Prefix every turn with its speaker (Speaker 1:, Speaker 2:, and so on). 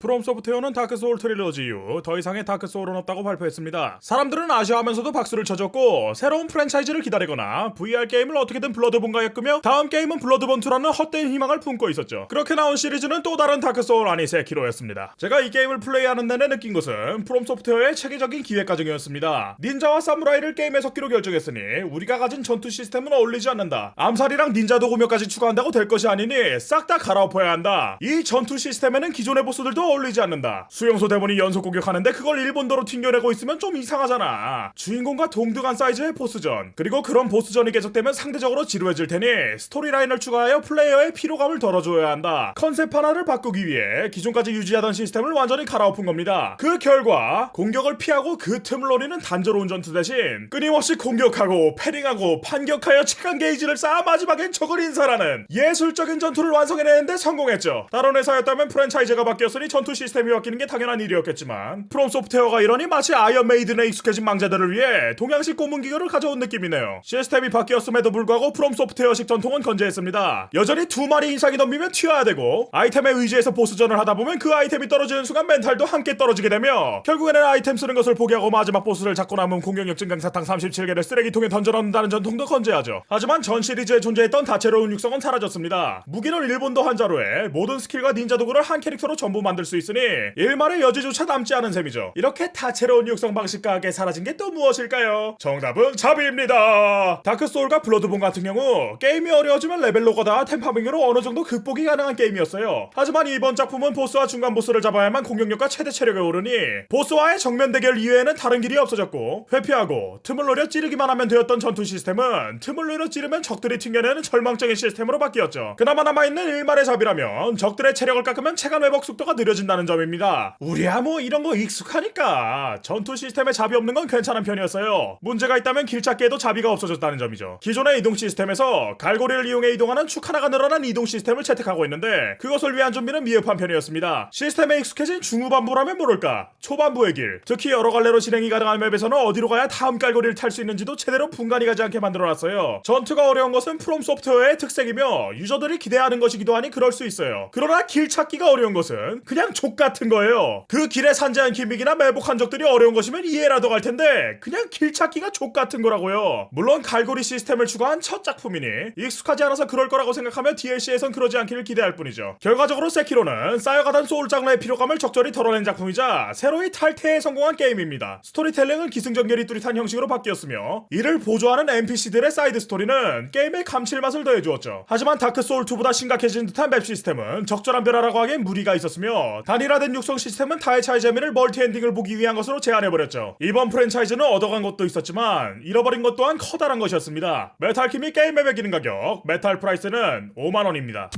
Speaker 1: 프롬 소프트웨어는 다크 소울 trilogy 이후 더 이상의 다크 소울은 없다고 발표했습니다. 사람들은 아쉬워하면서도 박수를 쳐줬고 새로운 프랜차이즈를 기다리거나 VR 게임을 어떻게든 블러드본과 엮으며 다음 게임은 블러드본2라는 헛된 희망을 품고 있었죠. 그렇게 나온 시리즈는 또 다른 다크 소울 아니 세키로였습니다. 제가 이 게임을 플레이하는 내내 느낀 것은 프롬 소프트웨어의 체계적인 기획 과정이었습니다. 닌자와 사무라이를 게임에 섞기로 결정했으니 우리가 가진 전투 시스템은 어울리지 않는다. 암살이랑 닌자 도구 몇 가지 추가한다고 될 것이 아니니 싹 다 갈아엎어야 한다. 이 전투 시스템에는 기존의 보스들도 어울리지 않는다. 수용소 데몬이 연속 공격하는데 그걸 일본도로 튕겨내고 있으면 좀 이상하잖아. 주인공과 동등한 사이즈의 보스전 그리고 그런 보스전이 계속되면 상대적으로 지루해질 테니 storyline을 추가하여 플레이어의 피로감을 덜어줘야 한다. 컨셉 하나를 바꾸기 위해 기존까지 유지하던 시스템을 완전히 갈아엎은 겁니다. 그 결과 공격을 피하고 그 틈을 노리는 단조로운 전투 대신 끊임없이 공격하고 parrying하고 반격하여 체간 게이지를 쌓아 마지막엔 적을 인살하는 예술적인 전투를 완성해내는데 성공했죠. 다른 회사였다면 프랜차이즈가 바뀌었으니 전투 시스템이 바뀌는 게 당연한 일이었겠지만 프롬 소프트웨어가 이러니 마치 아이언 메이든에 익숙해진 망자들을 위해 동양식 고문기구를 가져온 느낌이네요. 시스템이 바뀌었음에도 불구하고 프롬 소프트웨어식 전통은 건재했습니다. 여전히 두 마리 이상이 덤비면 튀어야 되고 아이템에 의지해서 보스전을 하다 보면 그 아이템이 떨어지는 순간 멘탈도 함께 떨어지게 되며 결국에는 아이템 쓰는 것을 포기하고 마지막 보스를 잡고 남은 공격력 증강 사탕 37개를 쓰레기통에 던져 넣는다는 전통도 건재하죠. 하지만 전 시리즈에 존재했던 다채로운 육성은 사라졌습니다. 무기는 일본도 한 자루에 모든 스킬과 닌자 도구를 한 캐릭터로 전부 만들 수 있으니 일말의 여지조차 남지 않은 셈이죠. 이렇게 다채로운 육성 방식과 함께 사라진 게 또 무엇일까요? 정답은 자비입니다. 다크 소울과 블러드본 같은 경우 게임이 어려워지면 레벨 노가다 템farming으로 어느 정도 극복이 가능한 게임이었어요. 하지만 이번 작품은 보스와 중간 보스를 잡아야만 공격력과 최대 체력이 오르니 보스와의 정면 대결 이외에는 다른 길이 없어졌고 회피하고 틈을 노려 찌르기만 하면 되었던 전투 시스템은 틈을 노려 찌르면 적들이 튕겨내는 절망적인 시스템으로 바뀌었죠. 그나마 남아있는 일말의 자비라면 적들의 체력을 깎으면 체간 회복 속도가 느려진다는 점입니다. 우리야 뭐 이런 거 익숙하니까 전투 시스템에 자비 없는 건 괜찮은 편이었어요. 문제가 있다면 길 찾기에도 자비가 없어졌다는 점이죠. 기존의 이동 시스템에서 갈고리를 이용해 이동하는 축 하나가 늘어난 이동 시스템을 채택하고 있는데 그것을 위한 준비는 미흡한 편이었습니다. 시스템에 익숙해진 중후반부라면 모를까 초반부의 길 특히 여러 갈래로 진행이 가능한 맵에서는 어디로 가야 다음 갈고리를 탈 수 있는지도 제대로 분간이 가지 않게 만들어놨어요. 전투가 어려운 것은 프롬 소프트웨어의 특색이며 유저들이 기대하는 것이기도 하니 그럴 수 있어요. 그러나 길 찾기가 어려운 것은 그냥 좆 같은 거예요. 그 길에 산재한 gimmick이나 매복한 적들이 어려운 것이면 이해라도 갈 텐데 그냥 길 찾기가 좆 같은 거라고요. 물론 갈고리 시스템을 추가한 첫 작품이니 익숙하지 않아서 그럴 거라고 생각하며 DLC에선 그러지 않기를 기대할 뿐이죠. 결과적으로 세키로는 쌓여가던 소울 장르의 피로감을 적절히 덜어낸 작품이자 새로이 탈태에 성공한 게임입니다. 스토리텔링은 기승전결이 뚜렷한 형식으로 바뀌었으며 이를 보조하는 NPC들의 사이드 스토리는 게임의 감칠맛을 더해주었죠. 하지만 다크 소울 2보다 심각해진 듯한 맵 시스템은 적절한 변화라고 하기엔 무리가 있었으며 단일화된 육성 시스템은 다회차의 재미를 멀티 엔딩을 보기 위한 것으로 제한해버렸죠. 이번 프랜차이즈는 얻어간 것도 있었지만 잃어버린 것 또한 커다란 것이었습니다. 메탈킴이 게임에 매기는 가격 메탈 프라이스는 5만원입니다.